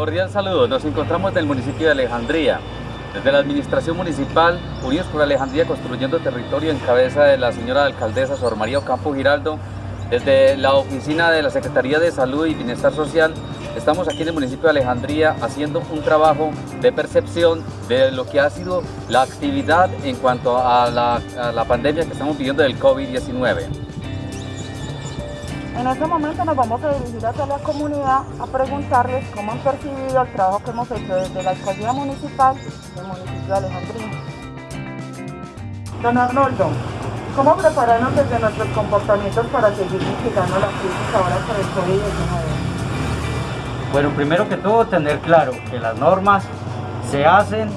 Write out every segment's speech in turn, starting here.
Cordial saludo, nos encontramos en el municipio de Alejandría. Desde la administración municipal, Unidos por Alejandría Construyendo Territorio en cabeza de la señora alcaldesa Sor María Ocampo Giraldo, desde la oficina de la Secretaría de Salud y Bienestar Social, estamos aquí en el municipio de Alejandría haciendo un trabajo de percepción de lo que ha sido la actividad en cuanto a la, a la pandemia que estamos viviendo del COVID-19. En este momento nos vamos a dirigir hacia la comunidad a preguntarles cómo han percibido el trabajo que hemos hecho desde la alcaldía municipal del municipio de Alejandría. Don Arnoldo, ¿cómo prepararnos desde nuestros comportamientos para seguir mitigando la crisis ahora por el COVID-19? Bueno, primero que todo tener claro que las normas se hacen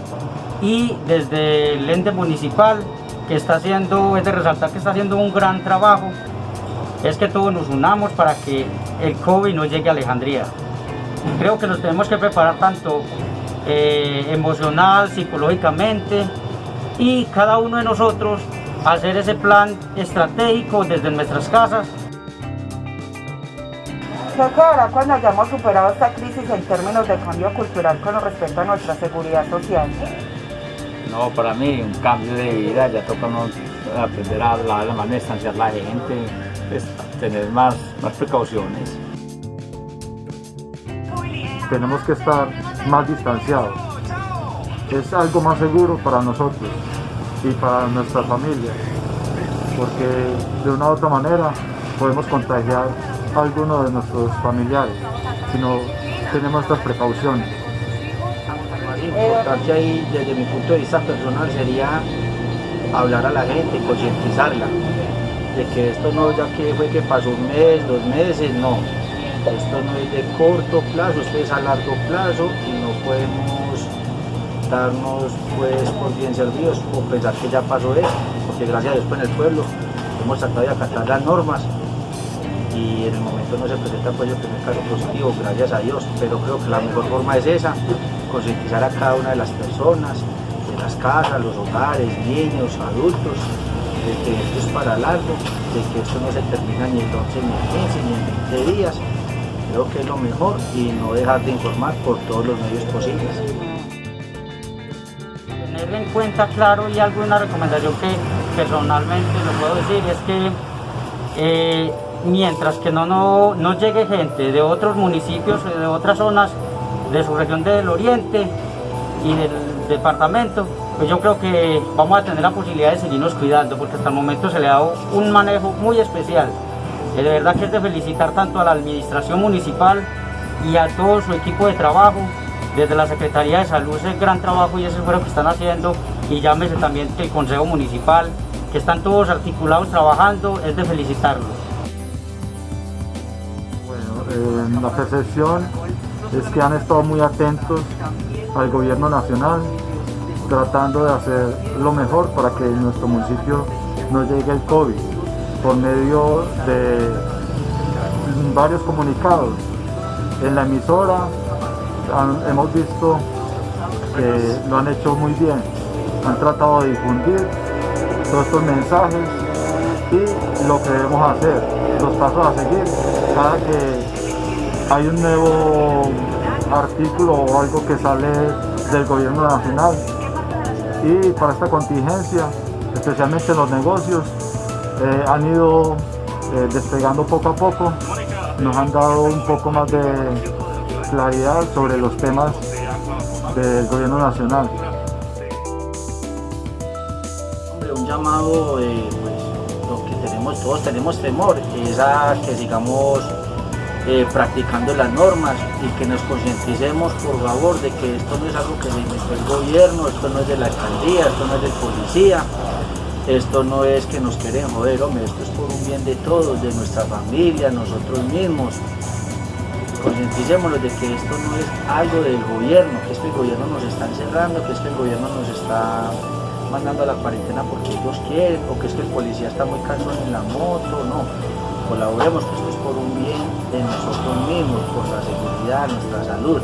y desde el ente municipal que está haciendo, es de resaltar que está haciendo un gran trabajo es que todos nos unamos para que el COVID no llegue a Alejandría. Creo que nos tenemos que preparar tanto eh, emocional, psicológicamente y cada uno de nosotros hacer ese plan estratégico desde nuestras casas. ¿Qué quedará cuando hayamos superado esta crisis en términos de cambio cultural con respecto a nuestra seguridad social? No, para mí un cambio de vida, ya toca aprender a hablar, a distanciar la gente, tener más, más precauciones. Tenemos que estar más distanciados. Es algo más seguro para nosotros y para nuestra familia, porque de una u otra manera podemos contagiar a alguno de nuestros familiares si no tenemos estas precauciones. Importante ahí, desde mi punto de vista personal, sería hablar a la gente, concientizarla de que esto no ya que fue que pasó un mes, dos meses, no. Esto no es de corto plazo, esto es a largo plazo y no podemos darnos pues por bien servidos o pensar que ya pasó esto, porque gracias a Dios pues, en el pueblo hemos tratado de acatar las normas y en el momento no se presenta pues el primer caso positivo, gracias a Dios, pero creo que la mejor forma es esa, concientizar a cada una de las personas, de las casas, los hogares, niños, adultos, de que esto es para largo, de que esto no se termina ni en 12, ni en 15, ni en 20 días. Creo que es lo mejor y no dejar de informar por todos los medios posibles. Tener en cuenta claro y alguna recomendación que personalmente lo puedo decir es que eh, mientras que no, no, no llegue gente de otros municipios, de otras zonas de su región del oriente y del departamento, pues yo creo que vamos a tener la posibilidad de seguirnos cuidando porque hasta el momento se le ha dado un manejo muy especial. De verdad que es de felicitar tanto a la administración municipal y a todo su equipo de trabajo, desde la Secretaría de Salud, ese gran trabajo y ese esfuerzo que están haciendo, y llámese también el Consejo Municipal, que están todos articulados trabajando, es de felicitarlos. Bueno, eh, la percepción es que han estado muy atentos al gobierno nacional, tratando de hacer lo mejor para que en nuestro municipio no llegue el COVID por medio de varios comunicados. En la emisora hemos visto que lo han hecho muy bien, han tratado de difundir todos estos mensajes y lo que debemos hacer, los pasos a seguir, cada que hay un nuevo artículo o algo que sale del gobierno nacional, y para esta contingencia, especialmente los negocios, eh, han ido eh, despegando poco a poco, nos han dado un poco más de claridad sobre los temas del gobierno nacional. Hombre, un llamado, eh, pues lo que tenemos, todos tenemos temor, es a que sigamos eh, practicando las normas y que nos concienticemos por favor de que esto no es algo que se inventó el gobierno, esto no es de la alcaldía, esto no es del policía, esto no es que nos quieren joder, hombre, esto es por un bien de todos, de nuestra familia, nosotros mismos. Concienticémonos de que esto no es algo del gobierno, que esto el gobierno nos está encerrando, que esto el gobierno nos está mandando a la cuarentena porque ellos quieren, o que es que el policía está muy cansado en la moto, no colaboremos, que esto es por un bien de nosotros mismos, por la seguridad, nuestra salud.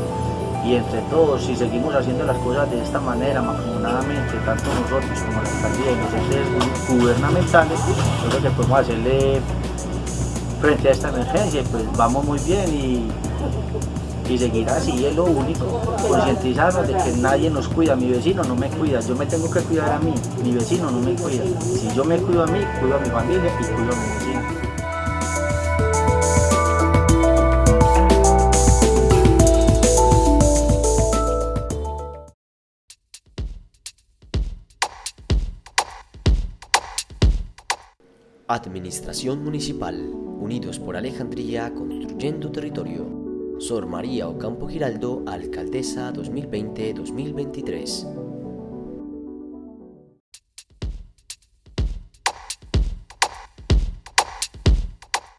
Y entre todos, si seguimos haciendo las cosas de esta manera, afortunadamente, tanto nosotros como la alcaldía y los entes gubernamentales, yo creo que podemos hacerle frente a esta emergencia, pues vamos muy bien y, y seguir así, es lo único, concientizarnos de que nadie nos cuida, mi vecino no me cuida, yo me tengo que cuidar a mí, mi vecino no me cuida, si yo me cuido a mí, cuido a mi familia y cuido a mi vecino. Administración Municipal, Unidos por Alejandría, Construyendo Territorio. Sor María Ocampo Giraldo, Alcaldesa 2020-2023.